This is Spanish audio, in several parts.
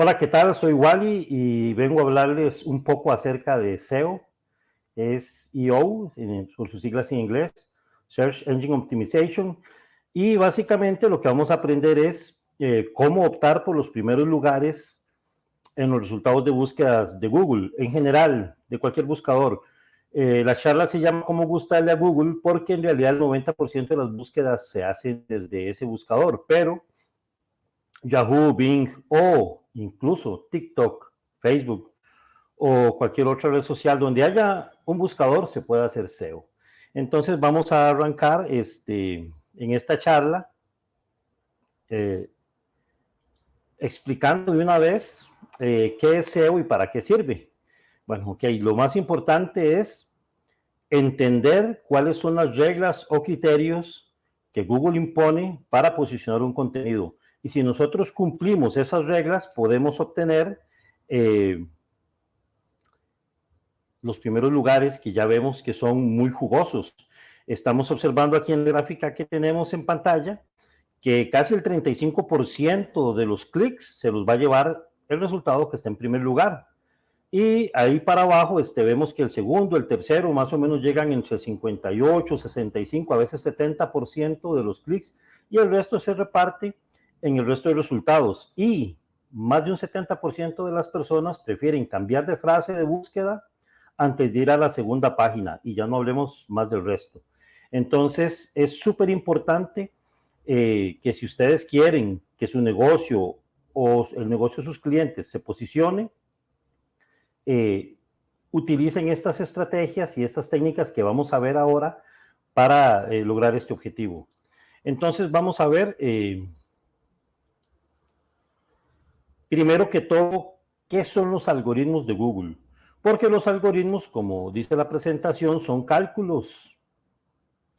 Hola, ¿qué tal? Soy Wally y vengo a hablarles un poco acerca de SEO. Es EO, por sus siglas en inglés, Search Engine Optimization. Y básicamente lo que vamos a aprender es eh, cómo optar por los primeros lugares en los resultados de búsquedas de Google, en general, de cualquier buscador. Eh, la charla se llama ¿Cómo gustarle a Google? Porque en realidad el 90% de las búsquedas se hacen desde ese buscador, pero Yahoo, Bing o incluso TikTok, Facebook o cualquier otra red social donde haya un buscador se puede hacer SEO. Entonces vamos a arrancar este, en esta charla eh, explicando de una vez eh, qué es SEO y para qué sirve. Bueno, ok, lo más importante es entender cuáles son las reglas o criterios que Google impone para posicionar un contenido. Y si nosotros cumplimos esas reglas, podemos obtener eh, los primeros lugares que ya vemos que son muy jugosos. Estamos observando aquí en la gráfica que tenemos en pantalla que casi el 35% de los clics se los va a llevar el resultado que está en primer lugar. Y ahí para abajo este, vemos que el segundo, el tercero, más o menos llegan entre 58, 65, a veces 70% de los clics y el resto se reparte en el resto de resultados y más de un 70% de las personas prefieren cambiar de frase de búsqueda antes de ir a la segunda página y ya no hablemos más del resto. Entonces es súper importante eh, que si ustedes quieren que su negocio o el negocio de sus clientes se posicione, eh, utilicen estas estrategias y estas técnicas que vamos a ver ahora para eh, lograr este objetivo. Entonces vamos a ver Primero que todo, ¿qué son los algoritmos de Google? Porque los algoritmos, como dice la presentación, son cálculos.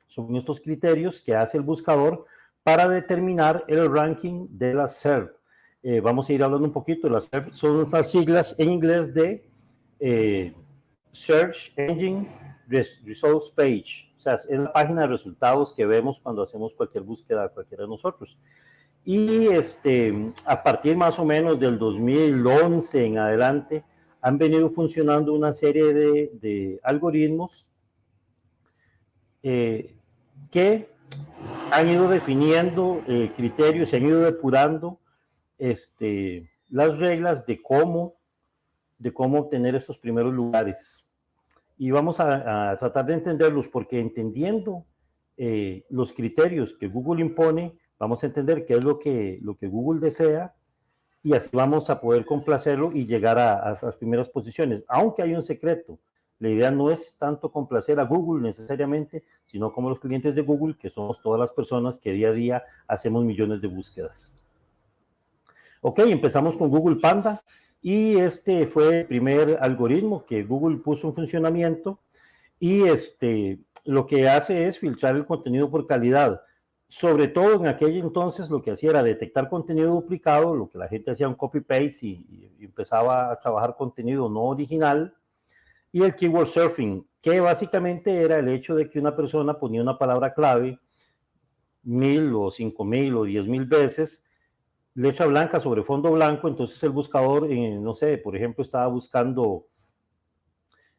Son estos criterios que hace el buscador para determinar el ranking de la SERP. Eh, vamos a ir hablando un poquito. Las SERP son las siglas en inglés de eh, Search Engine Results Page. O sea, es la página de resultados que vemos cuando hacemos cualquier búsqueda, cualquiera de nosotros. Y este, a partir más o menos del 2011 en adelante, han venido funcionando una serie de, algoritmos eh, que han ido definiendo eh, criterios, se han ido depurando este, las reglas de cómo, de cómo obtener esos primeros lugares. Y vamos a, tratar de entenderlos porque entendiendo eh, los criterios que Google impone, vamos a entender qué es lo que, lo que Google desea y así vamos a poder complacerlo y llegar a, las primeras posiciones. Aunque hay un secreto, la idea no es tanto complacer a Google necesariamente, sino como los clientes de Google, que somos todas las personas que día a día hacemos millones de búsquedas. Ok, empezamos con Google Panda y este fue el primer algoritmo que Google puso en funcionamiento y este, lo que hace es filtrar el contenido por calidad sobre todo en aquel entonces lo que hacía era detectar contenido duplicado, lo que la gente hacía un copy-paste y, empezaba a trabajar contenido no original, y el keyword surfing, que básicamente era el hecho de que una persona ponía una palabra clave mil o cinco mil o diez mil veces, letra blanca sobre fondo blanco, entonces el buscador, eh, no sé, por ejemplo, estaba buscando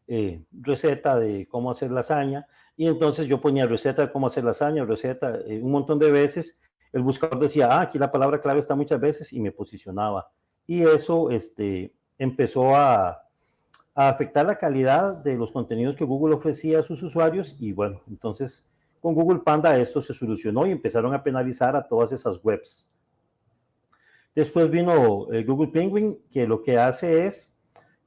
eh, receta de cómo hacer lasaña, y entonces yo ponía receta de cómo hacer lasaña, receta, eh, un montón de veces, el buscador decía, ah, aquí la palabra clave está muchas veces, y me posicionaba. Y eso este, empezó a, a afectar la calidad de los contenidos que Google ofrecía a sus usuarios, y bueno, entonces con Google Panda esto se solucionó y empezaron a penalizar a todas esas webs. Después vino eh, Google Penguin, que lo que hace es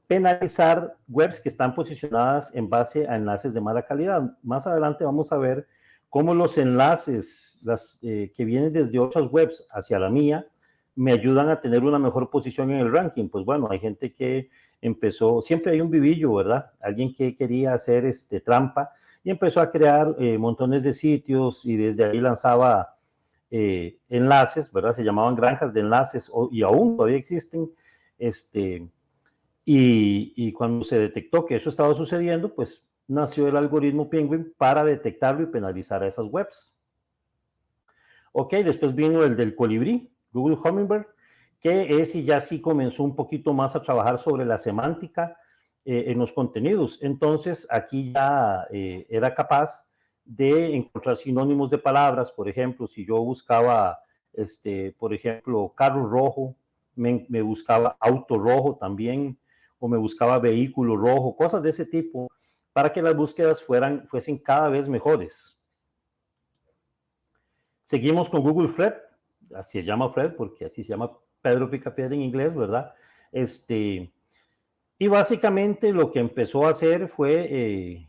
penalizar webs que están posicionadas en base a enlaces de mala calidad. Más adelante vamos a ver cómo los enlaces eh, que vienen desde otras webs hacia la mía me ayudan a tener una mejor posición en el ranking. Pues bueno, hay gente que empezó, siempre hay un vivillo, ¿verdad? Alguien que quería hacer este, trampa y empezó a crear eh, montones de sitios y desde ahí lanzaba eh, enlaces, ¿verdad? Se llamaban granjas de enlaces y aún todavía existen Este, y, y, cuando se detectó que eso estaba sucediendo, pues nació el algoritmo Penguin para detectarlo y penalizar a esas webs. Ok, después vino el del colibrí, Google Hummingbird, que es y ya sí comenzó un poquito más a trabajar sobre la semántica eh, en los contenidos. Entonces, aquí ya eh, era capaz de encontrar sinónimos de palabras, por ejemplo, si yo buscaba, este, por ejemplo, carro rojo, me, me buscaba auto rojo también, o me buscaba vehículo rojo, cosas de ese tipo, para que las búsquedas fueran, fuesen cada vez mejores. Seguimos con Google Fred, así se llama Fred porque así se llama Pedro Picapiedra en inglés, ¿verdad? Este, y básicamente lo que empezó a hacer fue eh,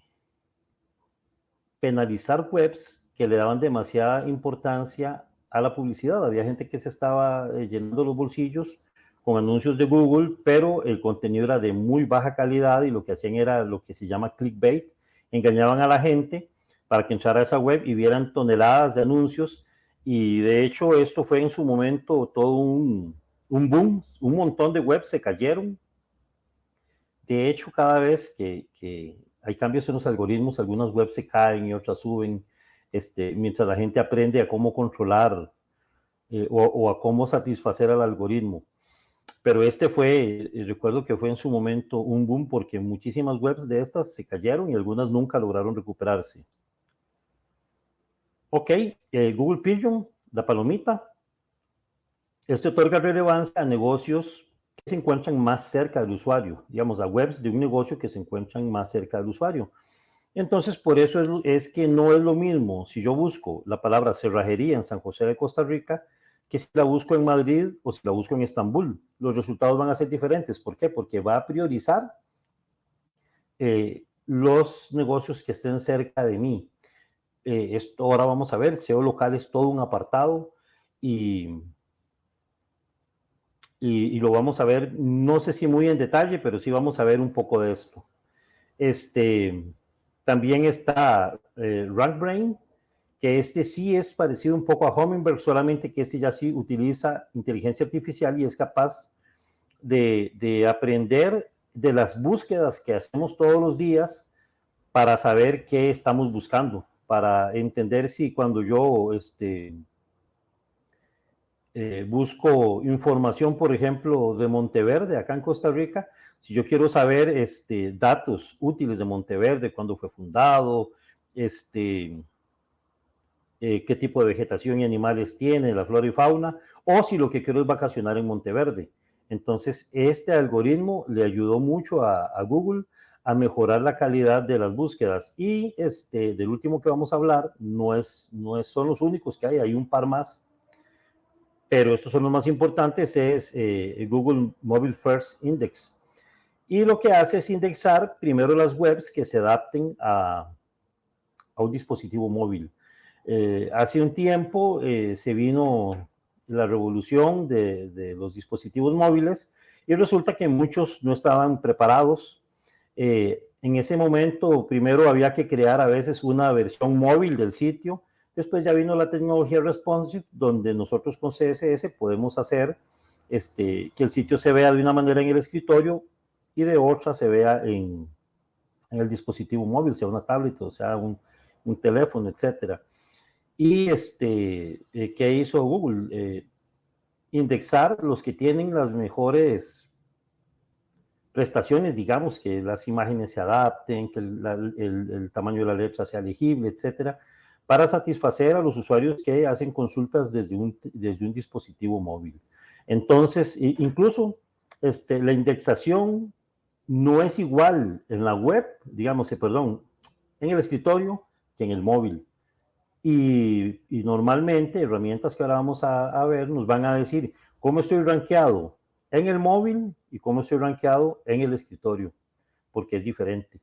penalizar webs que le daban demasiada importancia a la publicidad. Había gente que se estaba eh, llenando los bolsillos con anuncios de Google, pero el contenido era de muy baja calidad y lo que hacían era lo que se llama clickbait. Engañaban a la gente para que entrara a esa web y vieran toneladas de anuncios. Y de hecho esto fue en su momento todo un, un boom, un montón de webs se cayeron. De hecho, cada vez que, hay cambios en los algoritmos, algunas webs se caen y otras suben, este, mientras la gente aprende a cómo controlar eh, o, a cómo satisfacer al algoritmo. Pero este fue, eh, recuerdo que fue en su momento un boom porque muchísimas webs de estas se cayeron y algunas nunca lograron recuperarse. Ok, eh, Google Pigeon, la palomita, este otorga relevancia a negocios que se encuentran más cerca del usuario, digamos, a webs de un negocio que se encuentran más cerca del usuario. Entonces, por eso es, que no es lo mismo si yo busco la palabra cerrajería en San José de Costa Rica que si la busco en Madrid o si la busco en Estambul. Los resultados van a ser diferentes. ¿Por qué? Porque va a priorizar eh, los negocios que estén cerca de mí. Eh, esto ahora vamos a ver, SEO local es todo un apartado y y, lo vamos a ver, no sé si muy en detalle, pero sí vamos a ver un poco de esto. Este, también está eh, RankBrain, que este sí es parecido un poco a Hummingbird, solamente que este ya sí utiliza inteligencia artificial y es capaz de, de aprender de las búsquedas que hacemos todos los días para saber qué estamos buscando, para entender si cuando yo este, eh, busco información, por ejemplo, de Monteverde, acá en Costa Rica, si yo quiero saber este, datos útiles de Monteverde, cuándo fue fundado, este, eh, qué tipo de vegetación y animales tiene, la flora y fauna, o si lo que quiero es vacacionar en Monteverde. Entonces, este algoritmo le ayudó mucho a, a Google a mejorar la calidad de las búsquedas. Y este, del último que vamos a hablar, no, es, no es, son los únicos que hay, hay un par más pero estos son los más importantes, es eh, Google Mobile First Index. Y lo que hace es indexar primero las webs que se adapten a, a un dispositivo móvil. Eh, hace un tiempo eh, se vino la revolución de, de, los dispositivos móviles y resulta que muchos no estaban preparados. En ese momento, primero había que crear a veces una versión móvil del sitio, Después ya vino la tecnología responsive, donde nosotros con CSS podemos hacer este, que el sitio se vea de una manera en el escritorio y de otra se vea en, en el dispositivo móvil, sea una tablet o sea un, un teléfono, etcétera. Y este, eh, ¿qué hizo Google? Eh, indexar los que tienen las mejores prestaciones, digamos, que las imágenes se adapten, que el, tamaño de la letra sea legible, etcétera para satisfacer a los usuarios que hacen consultas desde un, desde un dispositivo móvil. Entonces, incluso este, la indexación no es igual en la web, digamos, eh, perdón, en el escritorio que en el móvil. Y, y normalmente herramientas que ahora vamos a, a, ver nos van a decir cómo estoy rankeado en el móvil y cómo estoy rankeado en el escritorio, porque es diferente.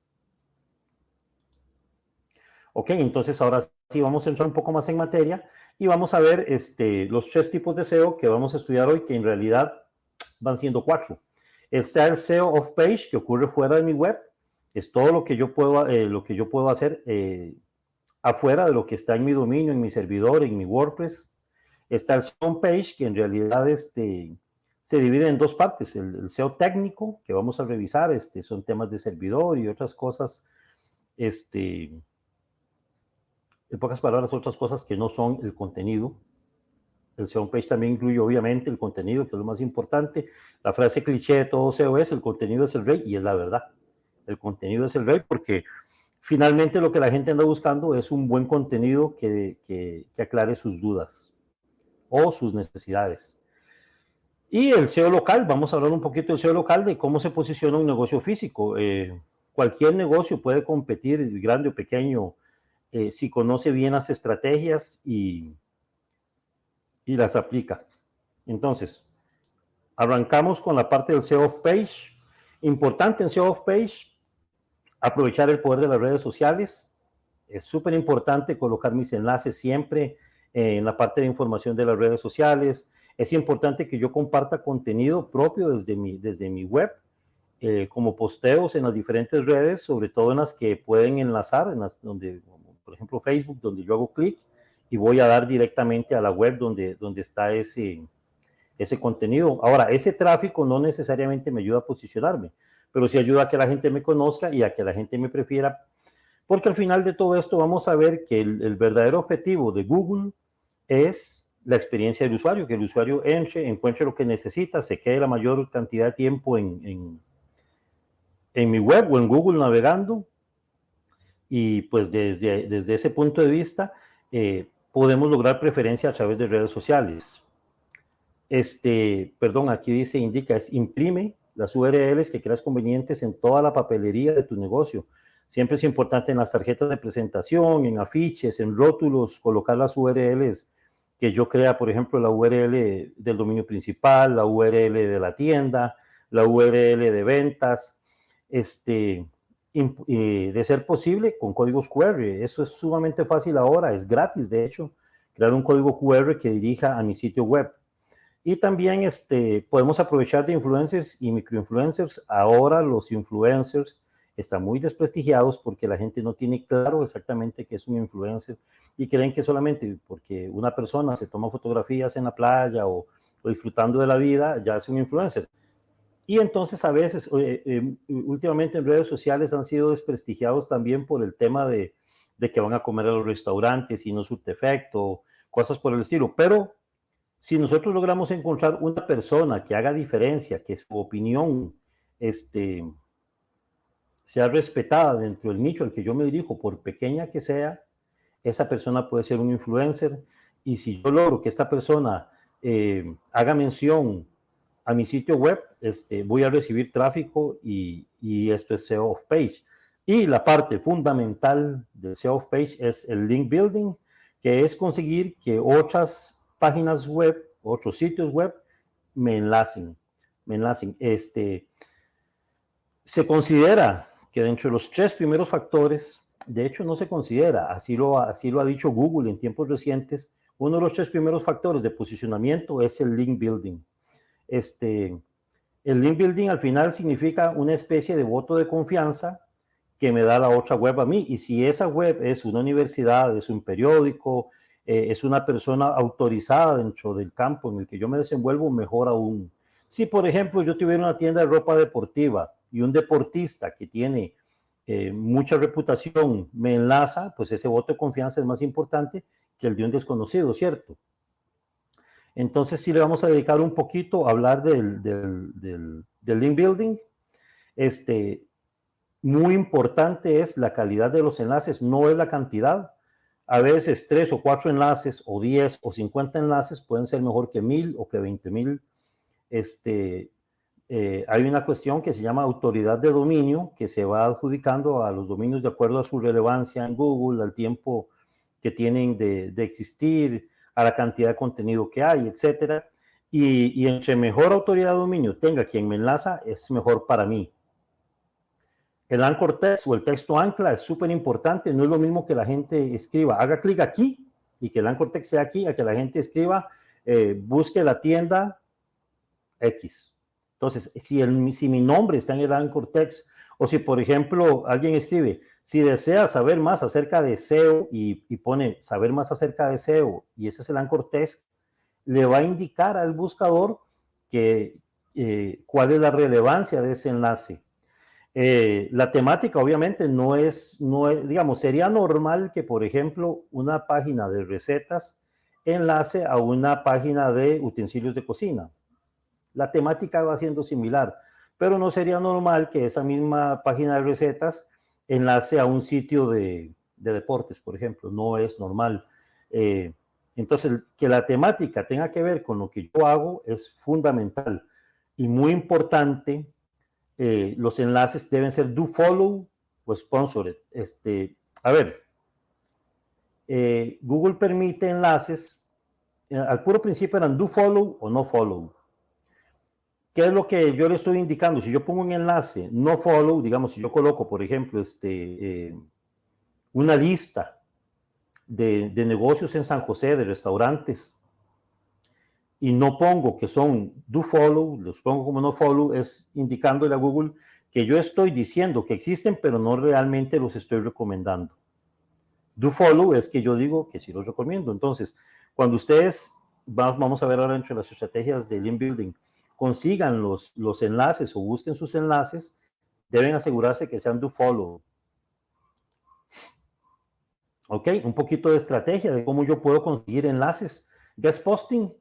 Ok, entonces ahora sí vamos a entrar un poco más en materia y vamos a ver este, los tres tipos de SEO que vamos a estudiar hoy, que en realidad van siendo cuatro. Está el SEO off-page, que ocurre fuera de mi web. Es todo lo que yo puedo, eh, lo que yo puedo hacer eh, afuera de lo que está en mi dominio, en mi servidor, en mi WordPress. Está el on-page, que en realidad este, se divide en dos partes, el, SEO técnico, que vamos a revisar, este, son temas de servidor y otras cosas, este, en pocas palabras, otras cosas que no son el contenido. El SEO page también incluye, obviamente, el contenido, que es lo más importante. La frase cliché de todo SEO es, el contenido es el rey, y es la verdad. El contenido es el rey porque finalmente lo que la gente anda buscando es un buen contenido que, que, que aclare sus dudas o sus necesidades. Y el SEO local, vamos a hablar un poquito del SEO local, de cómo se posiciona un negocio físico. Eh, cualquier negocio puede competir, grande o pequeño, eh, si conoce bien las estrategias y, y las aplica. Entonces, arrancamos con la parte del SEO off-page. Importante en SEO off-page, aprovechar el poder de las redes sociales. Es súper importante colocar mis enlaces siempre en la parte de información de las redes sociales, es importante que yo comparta contenido propio desde mi, desde mi web, eh, como posteos en las diferentes redes, sobre todo en las que pueden enlazar, en las donde, por ejemplo, Facebook, donde yo hago clic y voy a dar directamente a la web donde, donde está ese, ese contenido. Ahora, ese tráfico no necesariamente me ayuda a posicionarme, pero sí ayuda a que la gente me conozca y a que la gente me prefiera, porque al final de todo esto vamos a ver que el, el verdadero objetivo de Google es la experiencia del usuario, que el usuario entre, encuentre lo que necesita, se quede la mayor cantidad de tiempo en, en, mi web o en Google navegando. Y pues desde, desde ese punto de vista eh, podemos lograr preferencia a través de redes sociales. Este, perdón, aquí dice, indica, es imprime las URLs que creas convenientes en toda la papelería de tu negocio. Siempre es importante en las tarjetas de presentación, en afiches, en rótulos, colocar las URLs que yo crea, por ejemplo, la URL del dominio principal, la URL de la tienda, la URL de ventas, este, de ser posible con códigos QR. Eso es sumamente fácil ahora, es gratis, de hecho, crear un código QR que dirija a mi sitio web. Y también este, podemos aprovechar de influencers y microinfluencers. Ahora los influencers están muy desprestigiados porque la gente no tiene claro exactamente qué es un influencer y creen que solamente porque una persona se toma fotografías en la playa o, disfrutando de la vida, ya es un influencer. Y entonces a veces, eh, últimamente en redes sociales han sido desprestigiados también por el tema de, que van a comer a los restaurantes y no su defecto, cosas por el estilo. Pero si nosotros logramos encontrar una persona que haga diferencia, que su opinión este, sea respetada dentro del nicho al que yo me dirijo, por pequeña que sea, esa persona puede ser un influencer. Y si yo logro que esta persona eh, haga mención a mi sitio web, este, voy a recibir tráfico y, y esto es SEO of page. Y la parte fundamental del SEO of page es el link building, que es conseguir que otras páginas web, otros sitios web me enlacen, me enlacen. Este, se considera que dentro de los tres primeros factores, de hecho no se considera, así lo, ha dicho Google en tiempos recientes, uno de los tres primeros factores de posicionamiento es el link building. Este, el link building al final significa una especie de voto de confianza que me da la otra web a mí. Y si esa web es una universidad, es un periódico, eh, es una persona autorizada dentro del campo en el que yo me desenvuelvo, mejor aún. Si, por ejemplo, yo tuviera una tienda de ropa deportiva y un deportista que tiene eh, mucha reputación me enlaza, pues ese voto de confianza es más importante que el de un desconocido, ¿cierto? Entonces sí le vamos a dedicar un poquito a hablar del, del, link building. Este, muy importante es la calidad de los enlaces, no es la cantidad. A veces tres o cuatro enlaces o diez o cincuenta enlaces pueden ser mejor que mil o que veinte mil este, eh, hay una cuestión que se llama autoridad de dominio, que se va adjudicando a los dominios de acuerdo a su relevancia en Google, al tiempo que tienen de, existir, a la cantidad de contenido que hay, etcétera. Y, entre mejor autoridad de dominio tenga quien me enlaza, es mejor para mí. El anchor text o el texto ancla es súper importante, no es lo mismo que la gente escriba, haga clic aquí y que el anchor text sea aquí, a que la gente escriba, eh, busque la tienda X entonces, si, el, si mi nombre está en el Anchor Text, o si, por ejemplo, alguien escribe, si desea saber más acerca de SEO y, pone saber más acerca de SEO, y ese es el Anchor Text, le va a indicar al buscador que, eh, cuál es la relevancia de ese enlace. Eh, la temática obviamente no es, no es, digamos, sería normal que, por ejemplo, una página de recetas enlace a una página de utensilios de cocina. La temática va siendo similar, pero no sería normal que esa misma página de recetas enlace a un sitio de, deportes, por ejemplo. No es normal. Eh, entonces, que la temática tenga que ver con lo que yo hago es fundamental y muy importante. Eh, los enlaces deben ser do follow o sponsored. Este, a ver, eh, Google permite enlaces, al puro principio eran do follow o no follow. ¿Qué es lo que yo le estoy indicando? Si yo pongo un enlace no follow, digamos, si yo coloco, por ejemplo, este, una lista de, negocios en San José, de restaurantes, y no pongo que son do follow, los pongo como no follow, es indicándole a Google que yo estoy diciendo que existen, pero no realmente los estoy recomendando. Do follow es que yo digo que sí los recomiendo. Entonces, cuando ustedes, vamos a ver ahora entre las estrategias de Lean Building, consigan los, los enlaces o busquen sus enlaces, deben asegurarse que sean do follow. ¿Ok? Un poquito de estrategia de cómo yo puedo conseguir enlaces. Guest posting,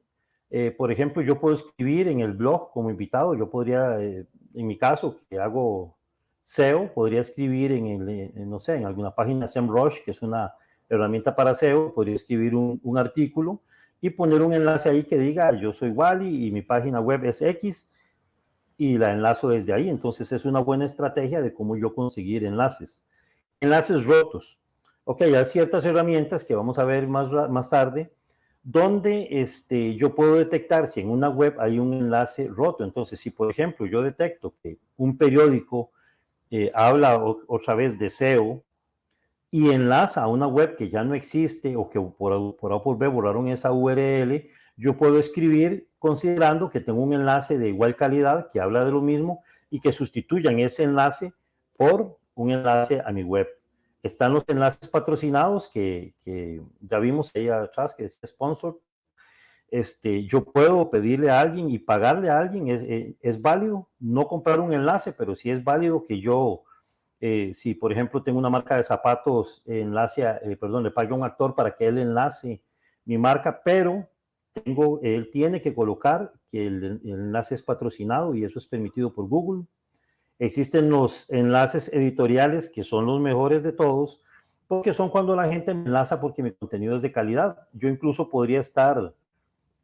eh, por ejemplo, yo puedo escribir en el blog como invitado. Yo podría, eh, en mi caso, que hago SEO, podría escribir en, el, no sé, en alguna página SEMrush, que es una herramienta para SEO, podría escribir un, un artículo y poner un enlace ahí que diga yo soy Wally y mi página web es X y la enlazo desde ahí. Entonces es una buena estrategia de cómo yo conseguir enlaces. Enlaces rotos. Ok, hay ciertas herramientas que vamos a ver más, más tarde, donde este, yo puedo detectar si en una web hay un enlace roto. Entonces, si por ejemplo yo detecto que un periódico eh, habla otra vez de SEO y enlaza a una web que ya no existe o que por, por A por B borraron esa URL, yo puedo escribir considerando que tengo un enlace de igual calidad que habla de lo mismo y que sustituyan ese enlace por un enlace a mi web. Están los enlaces patrocinados que, ya vimos ahí atrás, que es sponsor. Este, yo puedo pedirle a alguien y pagarle a alguien, es, eh, es, válido, no comprar un enlace, pero sí es válido que yo, eh, si por ejemplo tengo una marca de zapatos, enlace, eh, perdón, le pague a un actor para que él enlace mi marca, pero tengo, él tiene que colocar que el, el enlace es patrocinado y eso es permitido por Google. Existen los enlaces editoriales que son los mejores de todos, porque son cuando la gente me enlaza porque mi contenido es de calidad. Yo incluso podría estar,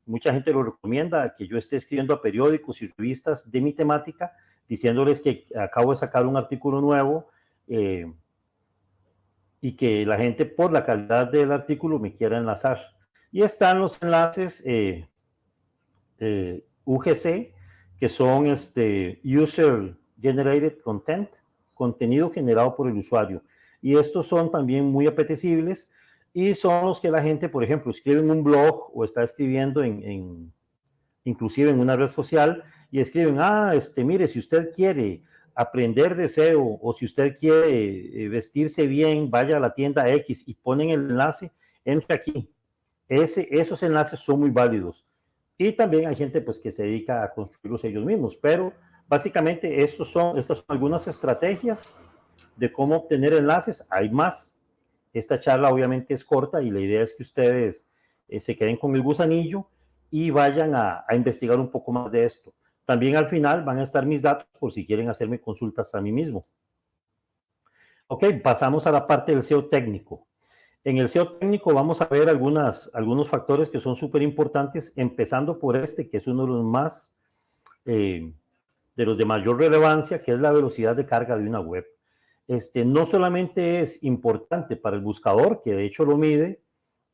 mucha gente lo recomienda, que yo esté escribiendo a periódicos y revistas de mi temática, diciéndoles que acabo de sacar un artículo nuevo eh, y que la gente por la calidad del artículo me quiera enlazar. Y están los enlaces eh, eh, UGC, que son este, User Generated Content, contenido generado por el usuario. Y estos son también muy apetecibles y son los que la gente, por ejemplo, escribe en un blog o está escribiendo en, inclusive en una red social y escriben, ah, este, mire, si usted quiere aprender de SEO o si usted quiere eh, vestirse bien, vaya a la tienda X y ponen el enlace, entre aquí. Ese, esos enlaces son muy válidos. Y también hay gente pues que se dedica a construirlos ellos mismos, pero Básicamente, estos son, estas son algunas estrategias de cómo obtener enlaces. Hay más. Esta charla obviamente es corta y la idea es que ustedes eh, se queden con el gusanillo y vayan a investigar un poco más de esto. También al final van a estar mis datos por si quieren hacerme consultas a mí mismo. Ok, pasamos a la parte del SEO técnico. En el SEO técnico vamos a ver algunas, algunos factores que son súper importantes, empezando por este, que es uno de los más eh, de los de mayor relevancia, que es la velocidad de carga de una web. Este, no solamente es importante para el buscador, que de hecho lo mide,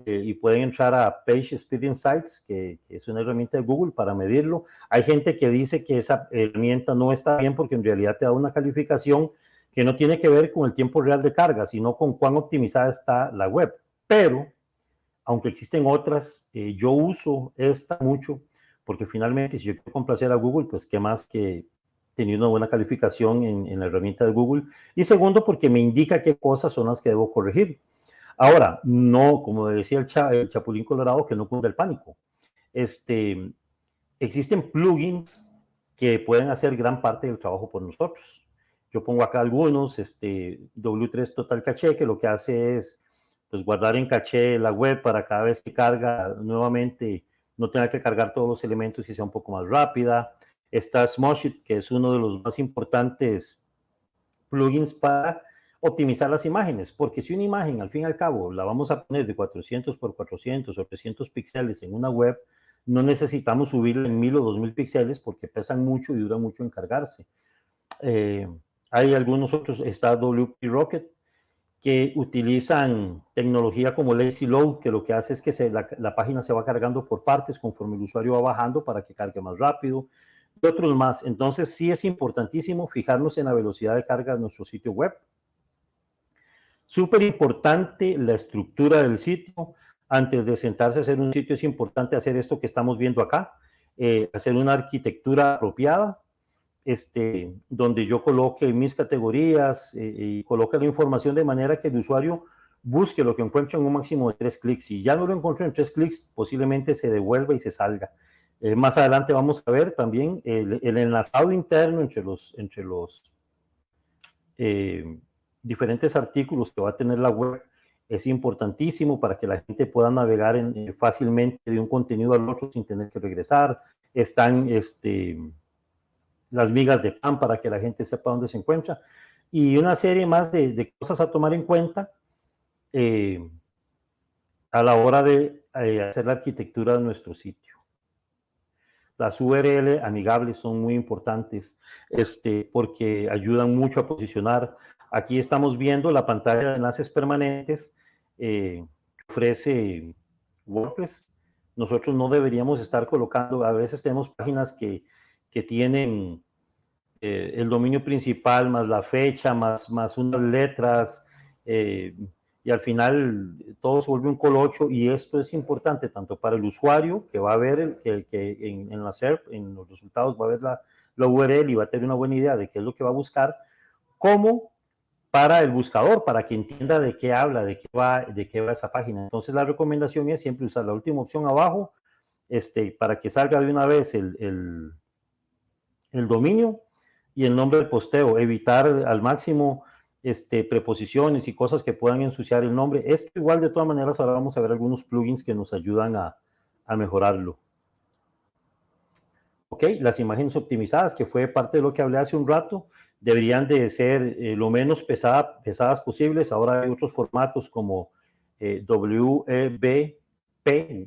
eh, y pueden entrar a Page Speed Insights, que, es una herramienta de Google para medirlo. Hay gente que dice que esa herramienta no está bien porque en realidad te da una calificación que no tiene que ver con el tiempo real de carga, sino con cuán optimizada está la web. Pero, aunque existen otras, eh, yo uso esta mucho porque finalmente si yo quiero complacer a Google, pues qué más que tener una buena calificación en, la herramienta de Google. Y segundo, porque me indica qué cosas son las que debo corregir. Ahora, no, como decía el, Chapulín Colorado, que no cunda el pánico. Este, existen plugins que pueden hacer gran parte del trabajo por nosotros. Yo pongo acá algunos, este W3 Total Caché, que lo que hace es pues, guardar en caché la web para cada vez que carga nuevamente no tenga que cargar todos los elementos y sea un poco más rápida. Está Smoshit, que es uno de los más importantes plugins para optimizar las imágenes, porque si una imagen al fin y al cabo la vamos a poner de 400 por 400 o 300 píxeles en una web, no necesitamos subirla en 1000 o 2000 píxeles porque pesan mucho y dura mucho en cargarse. Eh, hay algunos otros, está WP Rocket, que utilizan tecnología como Lazy Load, que lo que hace es que la, la, página se va cargando por partes conforme el usuario va bajando para que cargue más rápido, y otros más. Entonces sí es importantísimo fijarnos en la velocidad de carga de nuestro sitio web. Súper importante la estructura del sitio. Antes de sentarse a hacer un sitio es importante hacer esto que estamos viendo acá, eh, hacer una arquitectura apropiada, este, donde yo coloque mis categorías eh, y coloque la información de manera que el usuario busque lo que encuentre en un máximo de tres clics. Si ya no lo encuentro en tres clics, posiblemente se devuelva y se salga. Eh, más adelante vamos a ver también el, enlazado interno entre los, entre los diferentes artículos que va a tener la web es importantísimo para que la gente pueda navegar en, eh, fácilmente de un contenido al otro sin tener que regresar. Están este, las migas de pan para que la gente sepa dónde se encuentra. Y una serie más de, cosas a tomar en cuenta eh, a la hora de eh, hacer la arquitectura de nuestro sitio. Las URL amigables son muy importantes este, porque ayudan mucho a posicionar Aquí estamos viendo la pantalla de enlaces permanentes eh, que ofrece WordPress. Nosotros no deberíamos estar colocando, a veces tenemos páginas que, que tienen eh, el dominio principal más la fecha, más, más unas letras, eh, y al final todo se vuelve un colocho y esto es importante tanto para el usuario que va a ver que, que en, en, la SERP, en los resultados va a ver la, la URL y va a tener una buena idea de qué es lo que va a buscar, como para el buscador, para que entienda de qué habla, de qué va, de qué va esa página. Entonces la recomendación es siempre usar la última opción abajo, este, para que salga de una vez el, el, dominio y el nombre del posteo, evitar al máximo este, preposiciones y cosas que puedan ensuciar el nombre. Esto igual de todas maneras ahora vamos a ver algunos plugins que nos ayudan a, a mejorarlo. Ok, las imágenes optimizadas, que fue parte de lo que hablé hace un rato deberían de ser eh, lo menos pesadas posibles. Ahora hay otros formatos como eh, WebP,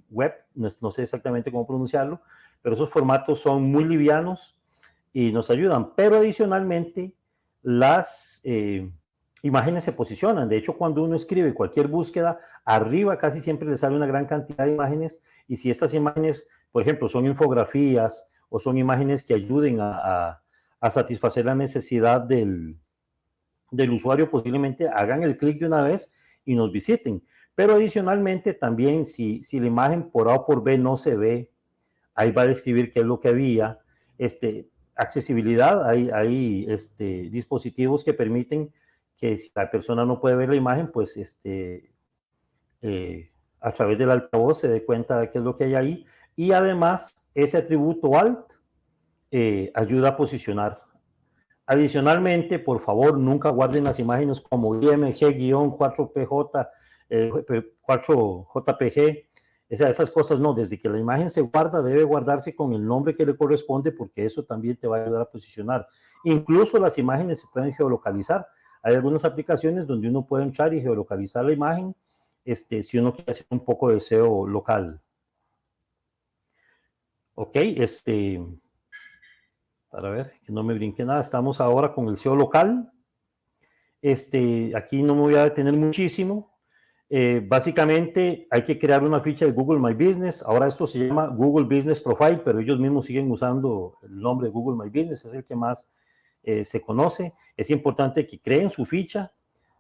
Web, no, sé exactamente cómo pronunciarlo, pero esos formatos son muy livianos y nos ayudan. Pero adicionalmente, las eh, imágenes se posicionan. De hecho, cuando uno escribe cualquier búsqueda, arriba casi siempre le sale una gran cantidad de imágenes y si estas imágenes, por ejemplo, son infografías o son imágenes que ayuden a satisfacer la necesidad del, del usuario, posiblemente hagan el clic de una vez y nos visiten. Pero adicionalmente también si, si la imagen por A o por B no se ve, ahí va a describir qué es lo que había. Este, accesibilidad, hay, hay este, dispositivos que permiten que si la persona no puede ver la imagen, pues este, eh, a través del altavoz se dé cuenta de qué es lo que hay ahí. Y además, ese atributo alt eh, ayuda a posicionar. Adicionalmente, por favor, nunca guarden las imágenes como IMG-4PJ, 4JPG, eh, esas cosas no, desde que la imagen se guarda debe guardarse con el nombre que le corresponde porque eso también te va a ayudar a posicionar. Incluso las imágenes se pueden geolocalizar. Hay algunas aplicaciones donde uno puede entrar y geolocalizar la imagen este, si uno quiere hacer un poco de SEO local. Ok, este, para ver, que no me brinque nada. Estamos ahora con el SEO local. Este, aquí no me voy a detener muchísimo. Eh, básicamente hay que crear una ficha de Google My Business. Ahora esto se llama Google Business Profile, pero ellos mismos siguen usando el nombre de Google My Business, es el que más eh, se conoce. Es importante que creen su ficha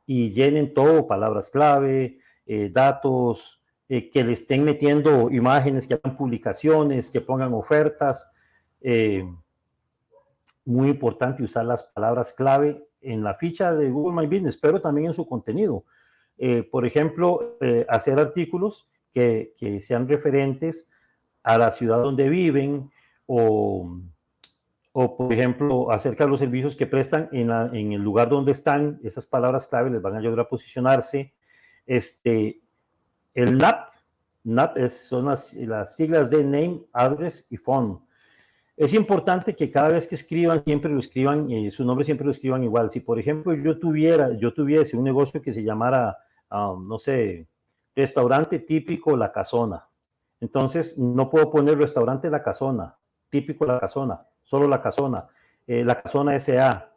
y llenen todo, palabras clave, eh, datos, que le estén metiendo imágenes, que hagan publicaciones, que pongan ofertas, muy importante usar las palabras clave en la ficha de Google My Business, pero también en su contenido. Eh, por ejemplo, eh, hacer artículos que, sean referentes a la ciudad donde viven o, o, por ejemplo, acerca de los servicios que prestan en, en, el lugar donde están, esas palabras clave les van a ayudar a posicionarse. Este, el NAP, NAP es, son las, las siglas de Name, Address y Phone. Es importante que cada vez que escriban, siempre lo escriban, eh, su nombre siempre lo escriban igual. Si, por ejemplo, yo tuviera, yo tuviese un negocio que se llamara, um, no sé, restaurante típico La Casona, entonces no puedo poner restaurante La Casona, típico La Casona, solo La Casona, eh, La Casona S.A.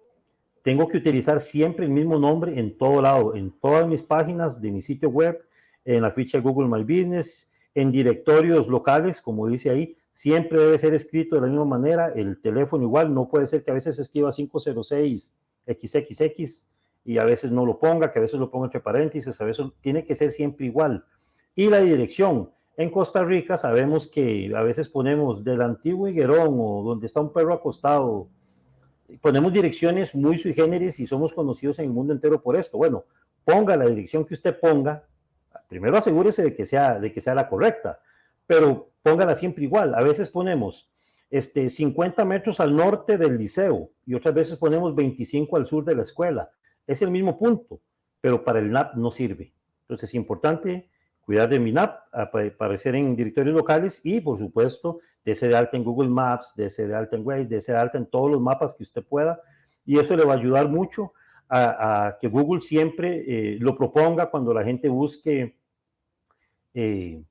Tengo que utilizar siempre el mismo nombre en todo lado, en todas mis páginas de mi sitio web, en la ficha Google My Business, en directorios locales, como dice ahí, siempre debe ser escrito de la misma manera, el teléfono igual, no puede ser que a veces escriba 506 XXX y a veces no lo ponga, que a veces lo ponga entre paréntesis, a veces tiene que ser siempre igual. Y la dirección, en Costa Rica sabemos que a veces ponemos del antiguo Higuerón o donde está un perro acostado, ponemos direcciones muy sui generis y somos conocidos en el mundo entero por esto. Bueno, ponga la dirección que usted ponga, primero asegúrese de que sea, de que sea la correcta, pero póngala siempre igual. A veces ponemos este, 50 metros al norte del liceo y otras veces ponemos 25 al sur de la escuela. Es el mismo punto, pero para el NAP no sirve. Entonces es importante cuidar de mi NAP, aparecer en directorios locales y, por supuesto, ese de alta en Google Maps, ese de alta en Waze, ese de alta en todos los mapas que usted pueda. Y eso le va a ayudar mucho a, que Google siempre eh, lo proponga cuando la gente busque eh,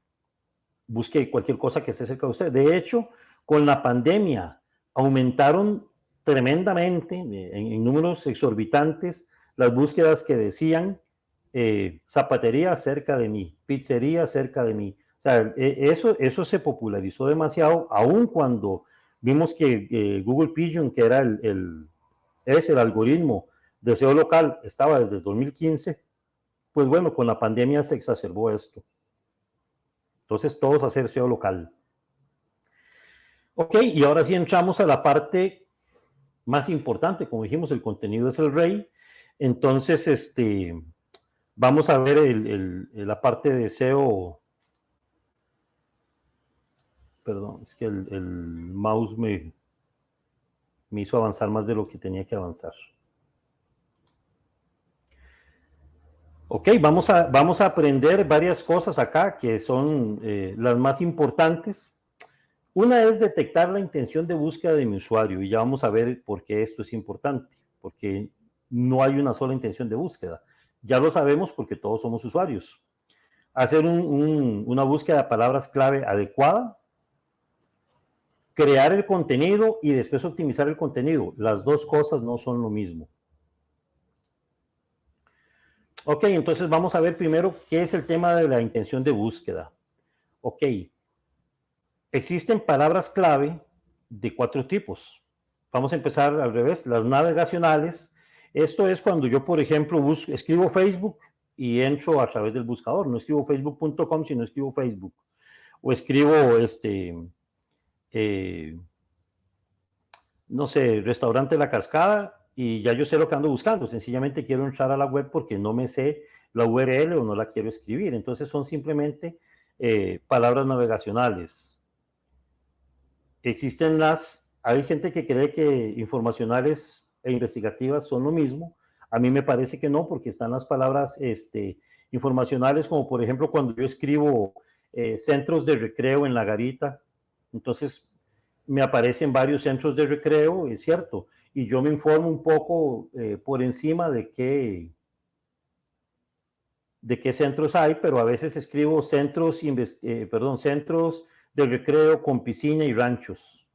busque cualquier cosa que esté cerca de usted. De hecho, con la pandemia aumentaron tremendamente, eh, en, números exorbitantes, las búsquedas que decían eh, zapatería cerca de mí, pizzería cerca de mí. O sea, e, eso, eso se popularizó demasiado, aun cuando vimos que eh, Google Pigeon, que era el, el, es el algoritmo de SEO local, estaba desde 2015, pues bueno, con la pandemia se exacerbó esto. Entonces, todos hacer SEO local. Ok, y ahora sí entramos a la parte más importante. Como dijimos, el contenido es el rey. Entonces, este, vamos a ver la parte de SEO. Perdón, es que el, el mouse me, me hizo avanzar más de lo que tenía que avanzar. Ok, vamos a, vamos a aprender varias cosas acá que son eh, las más importantes. Una es detectar la intención de búsqueda de mi usuario y ya vamos a ver por qué esto es importante, porque no hay una sola intención de búsqueda. Ya lo sabemos porque todos somos usuarios. Hacer una búsqueda de palabras clave adecuada, crear el contenido y después optimizar el contenido. Las dos cosas no son lo mismo. Ok, entonces vamos a ver primero qué es el tema de la intención de búsqueda. Ok, existen palabras clave de cuatro tipos. Vamos a empezar al revés, las navegacionales. Esto es cuando yo, por ejemplo, escribo Facebook y entro a través del buscador. No escribo facebook.com, sino escribo Facebook. O escribo, este, eh, no sé, restaurante La Cascada y ya yo sé lo que ando buscando, sencillamente quiero entrar a la web porque no me sé la URL o no la quiero escribir, entonces son simplemente eh, palabras navegacionales. Existen las, hay gente que cree que informacionales e investigativas son lo mismo, a mí me parece que no, porque están las palabras este, informacionales, como por ejemplo cuando yo escribo eh, centros de recreo en la garita, entonces me aparecen varios centros de recreo, es cierto, y yo me informo un poco eh, por encima de qué, de qué centros hay, pero a veces escribo centros, eh, perdón, centros de recreo con piscina y ranchos.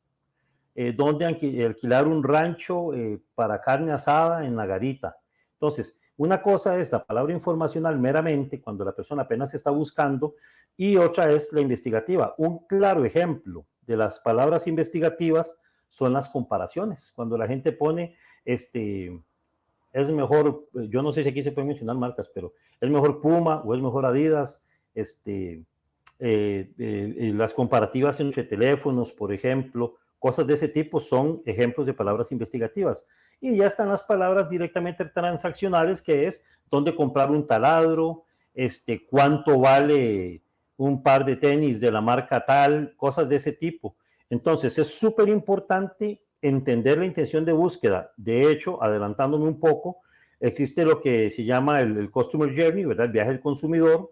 Eh, donde alquilar un rancho para carne asada en la garita. Entonces, una cosa es la palabra informacional meramente cuando la persona apenas está buscando y otra es la investigativa. Un claro ejemplo de las palabras investigativas son las comparaciones. Cuando la gente pone, este, es mejor, yo no sé si aquí se pueden mencionar marcas, pero es mejor Puma o es mejor Adidas, este, eh, eh, las comparativas entre teléfonos, por ejemplo, cosas de ese tipo son ejemplos de palabras investigativas. Y ya están las palabras directamente transaccionales, que es dónde comprar un taladro, este, cuánto vale un par de tenis de la marca tal, cosas de ese tipo. Entonces, es súper importante entender la intención de búsqueda. De hecho, adelantándome un poco, existe lo que se llama el, Customer Journey, ¿verdad? El viaje del consumidor.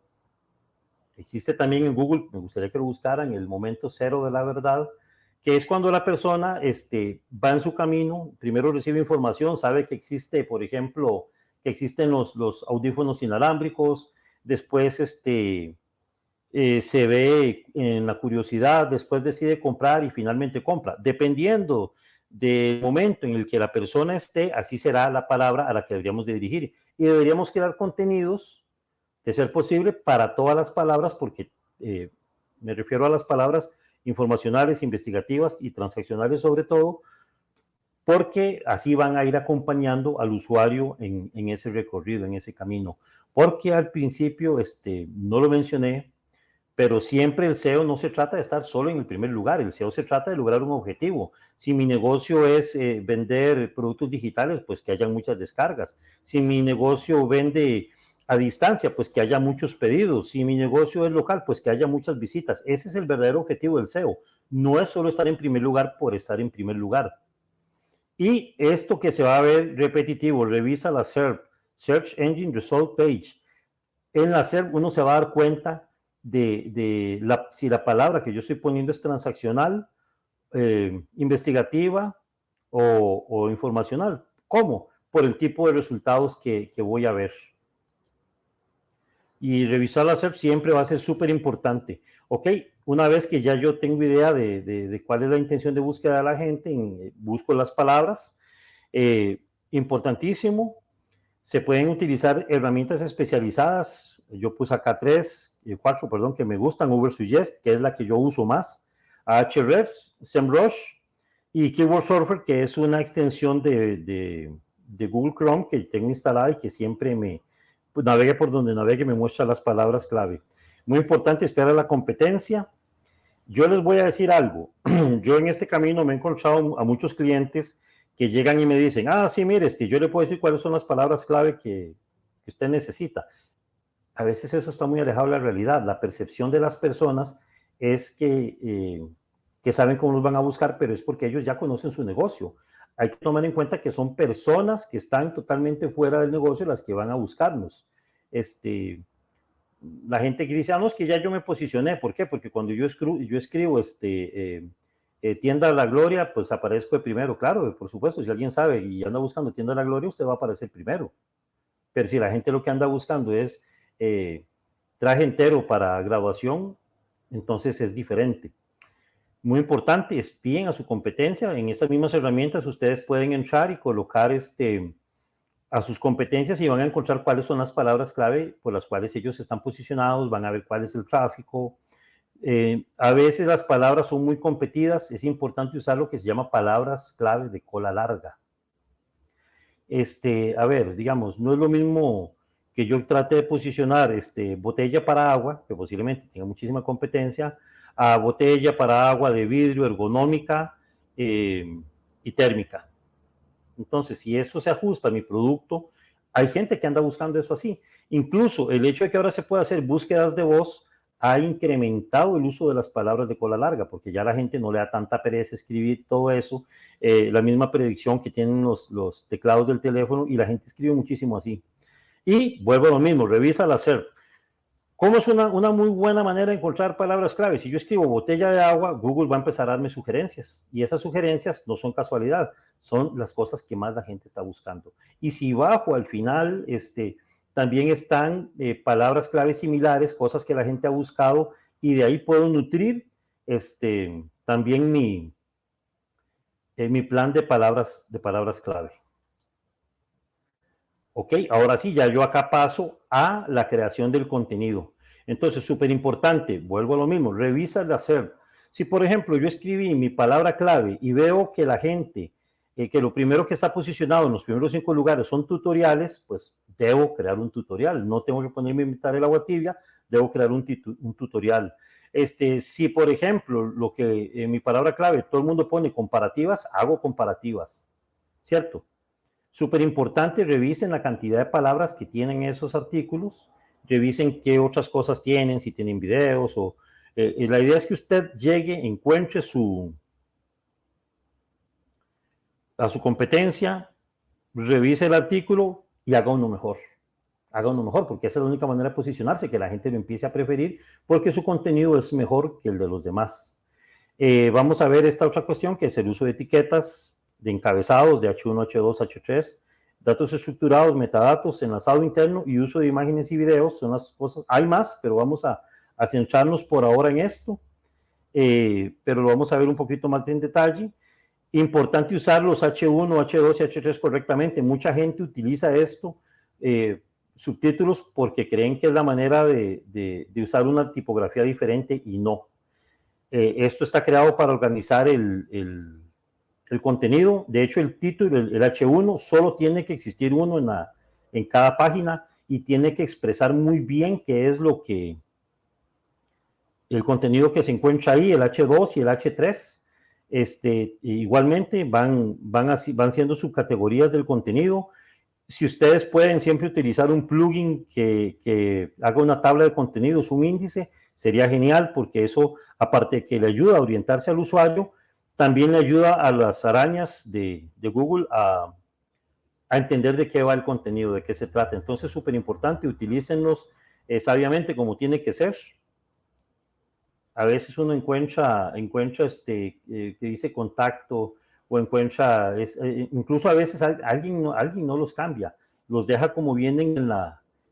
Existe también en Google, me gustaría que lo buscaran, el momento cero de la verdad, que es cuando la persona este, va en su camino, primero recibe información, sabe que existe, por ejemplo, que existen los, los audífonos inalámbricos, después este, eh, se ve en la curiosidad, después decide comprar y finalmente compra. Dependiendo del momento en el que la persona esté, así será la palabra a la que deberíamos de dirigir. Y deberíamos crear contenidos, de ser posible, para todas las palabras, porque eh, me refiero a las palabras informacionales, investigativas y transaccionales sobre todo, porque así van a ir acompañando al usuario en, en, ese recorrido, en ese camino. Porque al principio, este, no lo mencioné, pero siempre el SEO no se trata de estar solo en el primer lugar, el SEO se trata de lograr un objetivo. Si mi negocio es eh, vender productos digitales, pues que haya muchas descargas. Si mi negocio vende a distancia, pues que haya muchos pedidos. Si mi negocio es local, pues que haya muchas visitas. Ese es el verdadero objetivo del SEO. No es solo estar en primer lugar por estar en primer lugar. Y esto que se va a ver repetitivo, revisa la SERP, Search Engine Result Page. En la SERP uno se va a dar cuenta de, la, si la palabra que yo estoy poniendo es transaccional, eh, investigativa o, informacional. ¿Cómo? Por el tipo de resultados que, voy a ver. Y revisar la SERP siempre va a ser súper importante. Ok, una vez que ya yo tengo idea de, cuál es la intención de búsqueda de la gente, eh, busco las palabras. Eh, importantísimo, se pueden utilizar herramientas especializadas. Yo puse acá tres, eh, cuatro, perdón, que me gustan. Ubersuggest, que es la que yo uso más. Ahrefs, SEMrush y Keyword Surfer, que es una extensión de, Google Chrome que tengo instalada y que siempre me pues, navegue por donde navegue me muestra las palabras clave. Muy importante esperar la competencia. Yo les voy a decir algo. Yo en este camino me he encontrado a muchos clientes que llegan y me dicen, ah, sí, mire, este, yo le puedo decir cuáles son las palabras clave que, que usted necesita. A veces eso está muy alejado de la realidad. La percepción de las personas es que, eh, que saben cómo los van a buscar, pero es porque ellos ya conocen su negocio. Hay que tomar en cuenta que son personas que están totalmente fuera del negocio las que van a buscarnos. Este, la gente que dice, ah, no, es que ya yo me posicioné. ¿Por qué? Porque cuando yo escribo, yo escribo este, eh, eh, tienda la gloria, pues aparezco de primero, claro, por supuesto, si alguien sabe y anda buscando tienda la gloria, usted va a aparecer primero. Pero si la gente lo que anda buscando es eh, traje entero para graduación, entonces es diferente. Muy importante, espíen a su competencia. En esas mismas herramientas ustedes pueden entrar y colocar este, a sus competencias y van a encontrar cuáles son las palabras clave por las cuales ellos están posicionados, van a ver cuál es el tráfico, eh, a veces las palabras son muy competidas, es importante usar lo que se llama palabras clave de cola larga. Este, a ver, digamos, no es lo mismo que yo trate de posicionar este, botella para agua, que posiblemente tenga muchísima competencia, a botella para agua de vidrio ergonómica eh, y térmica. Entonces, si eso se ajusta a mi producto, hay gente que anda buscando eso así. Incluso el hecho de que ahora se pueda hacer búsquedas de voz ha incrementado el uso de las palabras de cola larga, porque ya la gente no le da tanta pereza escribir todo eso, eh, la misma predicción que tienen los, los, teclados del teléfono y la gente escribe muchísimo así. Y vuelvo a lo mismo, revisa la SERP. ¿Cómo es una, una muy buena manera de encontrar palabras clave? Si yo escribo botella de agua, Google va a empezar a darme sugerencias. Y esas sugerencias no son casualidad, son las cosas que más la gente está buscando. Y si bajo al final, este, también están eh, palabras claves similares, cosas que la gente ha buscado y de ahí puedo nutrir este, también mi, eh, mi plan de palabras, de palabras clave. Ok, ahora sí, ya yo acá paso a la creación del contenido. Entonces, súper importante, vuelvo a lo mismo, revisa el hacer. Si, por ejemplo, yo escribí mi palabra clave y veo que la gente eh, que lo primero que está posicionado en los primeros cinco lugares son tutoriales, pues debo crear un tutorial. No tengo que ponerme a imitar el agua tibia, debo crear un, tutorial. Este, si, por ejemplo, lo que en mi palabra clave todo el mundo pone comparativas, hago comparativas, ¿cierto? Súper importante, revisen la cantidad de palabras que tienen esos artículos, revisen qué otras cosas tienen, si tienen videos o... Eh, la idea es que usted llegue, encuentre su, a su competencia, revise el artículo y haga uno mejor. Haga uno mejor, porque esa es la única manera de posicionarse, que la gente lo empiece a preferir, porque su contenido es mejor que el de los demás. Eh, vamos a ver esta otra cuestión, que es el uso de etiquetas, de encabezados de H1, H2, H3, datos estructurados, metadatos, enlazado interno y uso de imágenes y videos, son las cosas, hay más, pero vamos a, centrarnos por ahora en esto, eh, pero lo vamos a ver un poquito más en detalle. Importante usar los H1, H2 y H3 correctamente. Mucha gente utiliza esto, eh, subtítulos, porque creen que es la manera de, usar una tipografía diferente y no. Eh, esto está creado para organizar el el contenido. De hecho, el título, el, H1, solo tiene que existir uno en, la, en cada página y tiene que expresar muy bien qué es lo que, el contenido que se encuentra ahí, el H2 y el H3, este, igualmente van, van, así, van siendo subcategorías del contenido. Si ustedes pueden siempre utilizar un plugin que, que, haga una tabla de contenidos, un índice, sería genial porque eso, aparte de que le ayuda a orientarse al usuario, también le ayuda a las arañas de, Google a, entender de qué va el contenido, de qué se trata. Entonces, súper importante, utilícenlos eh, sabiamente como tiene que ser. A veces uno encuentra, encuentra este, eh, que dice contacto o encuentra, eh, incluso a veces alguien, alguien no los cambia, los deja como vienen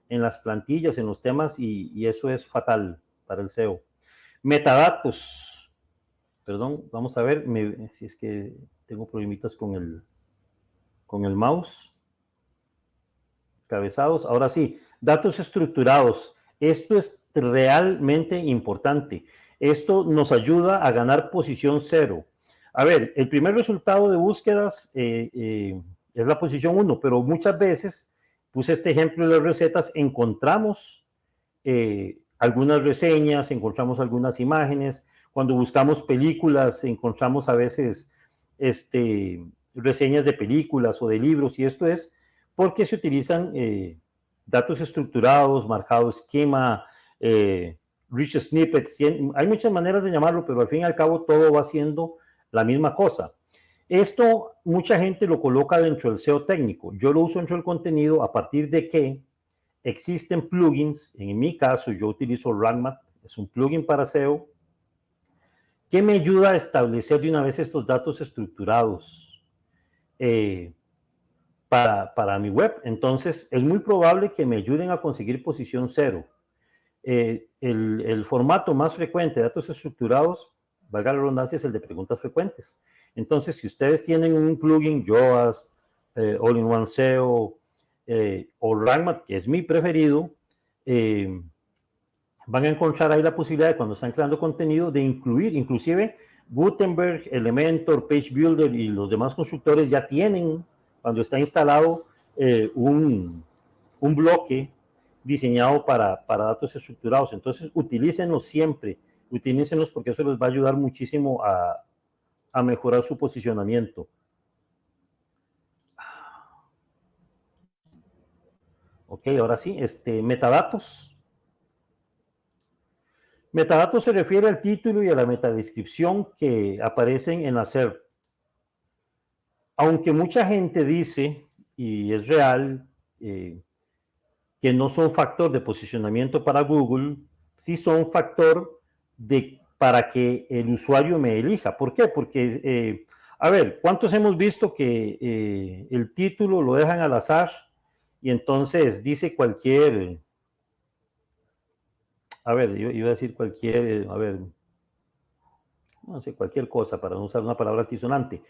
en las plantillas, en los temas y, y eso es fatal para el SEO. Metadatos Perdón, vamos a ver si es que tengo problemitas con el, con el mouse. Cabezados. Ahora sí, datos estructurados. Esto es realmente importante. Esto nos ayuda a ganar posición cero. A ver, el primer resultado de búsquedas eh, eh, es la posición 1, pero muchas veces, puse este ejemplo de las recetas, encontramos eh, algunas reseñas, encontramos algunas imágenes, cuando buscamos películas, encontramos a veces este, reseñas de películas o de libros, y esto es porque se utilizan eh, datos estructurados, marcado esquema, eh, rich snippets, hay muchas maneras de llamarlo, pero al fin y al cabo todo va siendo la misma cosa. Esto mucha gente lo coloca dentro del SEO técnico. Yo lo uso dentro del contenido a partir de que existen plugins. En mi caso, yo utilizo Ranmat, es un plugin para SEO ¿Qué me ayuda a establecer de una vez estos datos estructurados eh, para, mi web? Entonces, es muy probable que me ayuden a conseguir posición cero. Eh, el, formato más frecuente de datos estructurados, valga la redundancia, es el de preguntas frecuentes. Entonces, si ustedes tienen un plugin, Yoast, eh, All-in-One SEO o Ragmat, que es mi preferido, van a encontrar ahí la posibilidad de cuando están creando contenido de incluir, inclusive Gutenberg, Elementor, Page Builder y los demás constructores ya tienen, cuando está instalado, eh, un, bloque diseñado para, datos estructurados. Entonces, utilícenlos siempre, utilícenlos porque eso les va a ayudar muchísimo a, a mejorar su posicionamiento. Ok, ahora sí, este, metadatos. Metadatos se refiere al título y a la metadescripción que aparecen en la SERP. Aunque mucha gente dice, y es real, eh, que no son factor de posicionamiento para Google, sí son factor de, para que el usuario me elija. ¿Por qué? Porque, eh, a ver, ¿cuántos hemos visto que eh, el título lo dejan al azar y entonces dice cualquier a ver, iba a decir cualquier, eh, a ver, no sé, cualquier cosa para no usar una palabra altisonante.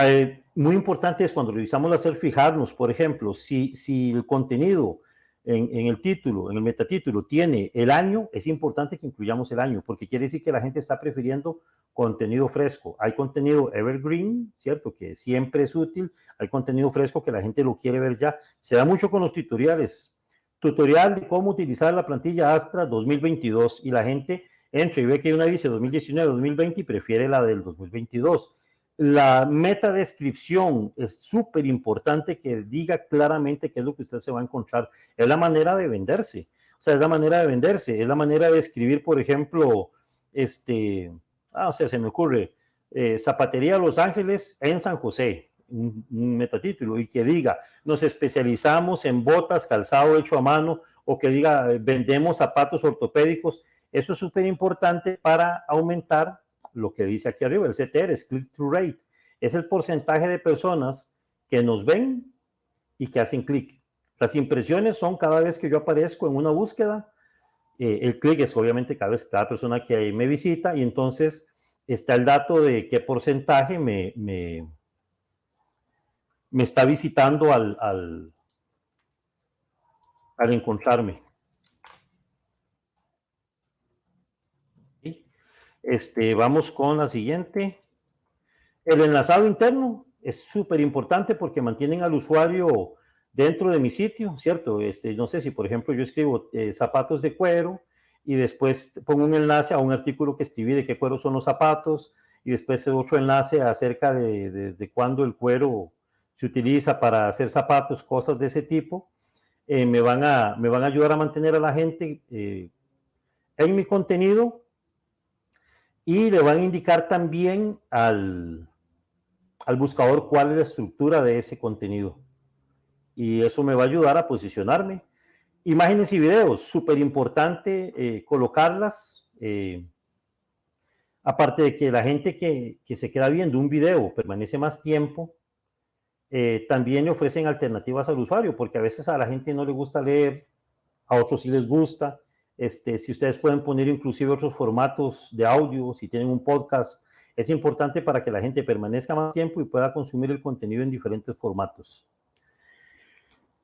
Eh, muy importante es cuando revisamos la SER fijarnos, por ejemplo, si, si el contenido en, en, el título, en el metatítulo, tiene el año, es importante que incluyamos el año, porque quiere decir que la gente está prefiriendo contenido fresco. Hay contenido evergreen, ¿cierto? Que siempre es útil. Hay contenido fresco que la gente lo quiere ver ya. Se da mucho con los tutoriales tutorial de cómo utilizar la plantilla Astra 2022 y la gente entra y ve que una dice 2019-2020 y prefiere la del 2022. La meta descripción es súper importante que diga claramente qué es lo que usted se va a encontrar. Es la manera de venderse. O sea, es la manera de venderse. Es la manera de escribir, por ejemplo, este, ah, o sea, se me ocurre, eh, Zapatería Los Ángeles en San José. Un, metatítulo y que diga, nos especializamos en botas, calzado hecho a mano, o que diga, vendemos zapatos ortopédicos, eso es súper importante para aumentar lo que dice aquí arriba, el CTR, es click-through rate. Es el porcentaje de personas que nos ven y que hacen clic. Las impresiones son cada vez que yo aparezco en una búsqueda, eh, el clic es obviamente cada vez cada persona que me visita y entonces está el dato de qué porcentaje me, está visitando al, al, al encontrarme. Este, vamos con la siguiente. El enlazado interno es súper importante porque mantienen al usuario dentro de mi sitio, ¿cierto? Este, no sé si, por ejemplo, yo escribo eh, zapatos de cuero y después pongo un enlace a un artículo que escribí de qué cuero son los zapatos y después otro enlace acerca de desde cuándo el cuero se utiliza para hacer zapatos, cosas de ese tipo, eh, me, van a, me van a ayudar a mantener a la gente eh, en mi contenido y le van a indicar también al, al buscador cuál es la estructura de ese contenido. Y eso me va a ayudar a posicionarme. Imágenes y videos, súper importante eh, colocarlas. Aparte de que la gente que, que, se queda viendo un video permanece más tiempo, eh, también le ofrecen alternativas al usuario, porque a veces a la gente no le gusta leer, a otros sí les gusta. Este, si ustedes pueden poner inclusive otros formatos de audio, si tienen un podcast, es importante para que la gente permanezca más tiempo y pueda consumir el contenido en diferentes formatos.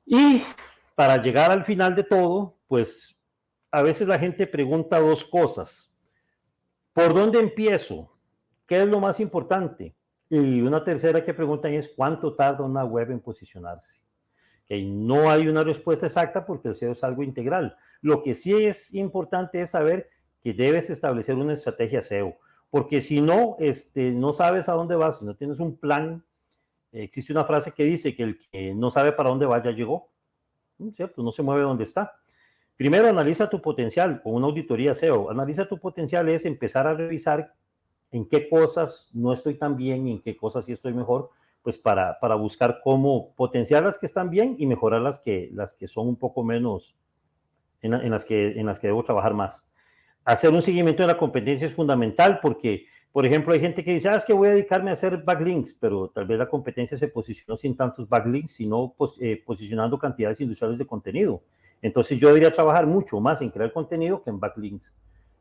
Y para llegar al final de todo, pues a veces la gente pregunta dos cosas. ¿Por dónde empiezo? ¿Qué es lo más importante? Y una tercera que preguntan es ¿cuánto tarda una web en posicionarse? Que no hay una respuesta exacta porque el SEO es algo integral. Lo que sí es importante es saber que debes establecer una estrategia SEO porque si no, este, no sabes a dónde vas, si no tienes un plan, existe una frase que dice que el que no sabe para dónde va ya llegó, ¿cierto? No se mueve donde está. Primero, analiza tu potencial con una auditoría SEO. Analiza tu potencial es empezar a revisar en qué cosas no estoy tan bien y en qué cosas sí estoy mejor, pues para, para buscar cómo potenciar las que están bien y mejorar las que, las que son un poco menos, en, las que, en las que debo trabajar más hacer un seguimiento de la competencia es fundamental porque, por ejemplo, hay gente que dice, ah, es que voy a dedicarme a hacer backlinks, pero tal vez la competencia se posicionó sin tantos backlinks, sino eh, posicionando cantidades industriales de contenido. Entonces yo debería trabajar mucho más en crear contenido que en backlinks.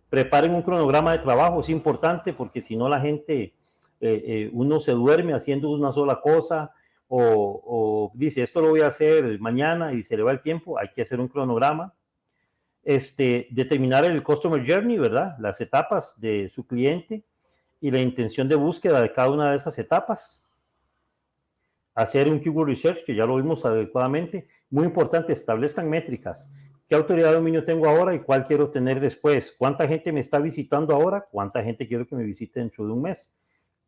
Preparen un cronograma de trabajo, es importante porque si no la gente, eh, eh, uno se duerme haciendo una sola cosa o, o dice, esto lo voy a hacer mañana y se le va el tiempo, hay que hacer un cronograma este, determinar el Customer Journey, ¿verdad? Las etapas de su cliente y la intención de búsqueda de cada una de esas etapas. Hacer un keyword research, que ya lo vimos adecuadamente. Muy importante, establezcan métricas. ¿Qué autoridad de dominio tengo ahora y cuál quiero tener después? ¿Cuánta gente me está visitando ahora? ¿Cuánta gente quiero que me visite dentro de un mes?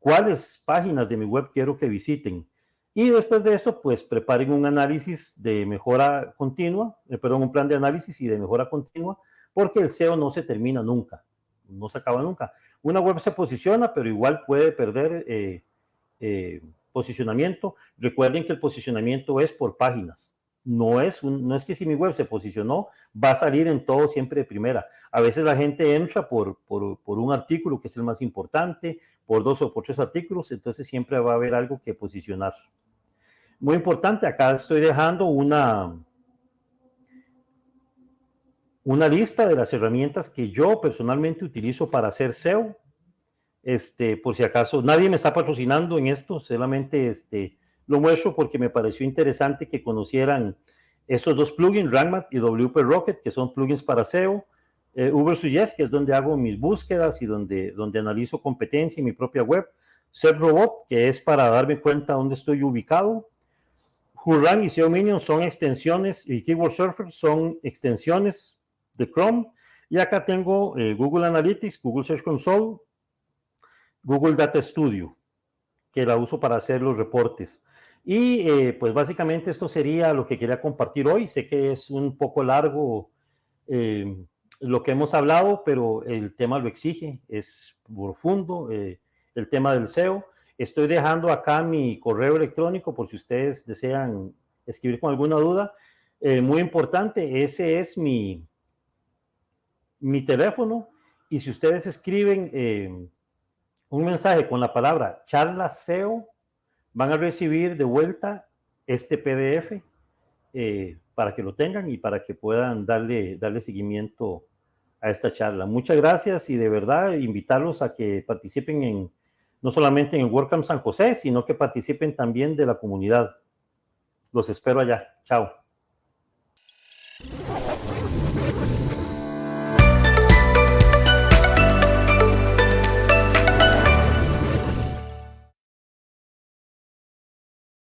¿Cuáles páginas de mi web quiero que visiten? Y después de esto, pues preparen un análisis de mejora continua, eh, perdón, un plan de análisis y de mejora continua, porque el SEO no se termina nunca, no se acaba nunca. Una web se posiciona, pero igual puede perder eh, eh, posicionamiento. Recuerden que el posicionamiento es por páginas. No es, no es que si mi web se posicionó, va a salir en todo siempre de primera. A veces la gente entra por, por, por un artículo que es el más importante, por dos o por tres artículos, entonces siempre va a haber algo que posicionar. Muy importante, acá estoy dejando una, una lista de las herramientas que yo personalmente utilizo para hacer SEO. Este, por si acaso, nadie me está patrocinando en esto, solamente este, lo muestro porque me pareció interesante que conocieran esos dos plugins, RankMath y WP Rocket, que son plugins para SEO. Eh, que es donde hago mis búsquedas y donde, donde analizo competencia en mi propia web. SERProbot, que es para darme cuenta dónde estoy ubicado. Hurran y SEO Minion son extensiones y Keyword Surfer son extensiones de Chrome. Y acá tengo eh, Google Analytics, Google Search Console, Google Data Studio, que la uso para hacer los reportes. Y eh, pues básicamente esto sería lo que quería compartir hoy. Sé que es un poco largo eh, lo que hemos hablado, pero el tema lo exige, es profundo, el tema del SEO. Estoy dejando acá mi correo electrónico por si ustedes desean escribir con alguna duda. Eh, muy importante, ese es mi, mi teléfono y si ustedes escriben eh, un mensaje con la palabra charla SEO, van a recibir de vuelta este PDF eh, para que lo tengan y para que puedan darle, darle seguimiento a esta charla. Muchas gracias y de verdad invitarlos a que participen en no solamente en el WordCamp San José, sino que participen también de la comunidad. Los espero allá. Chao.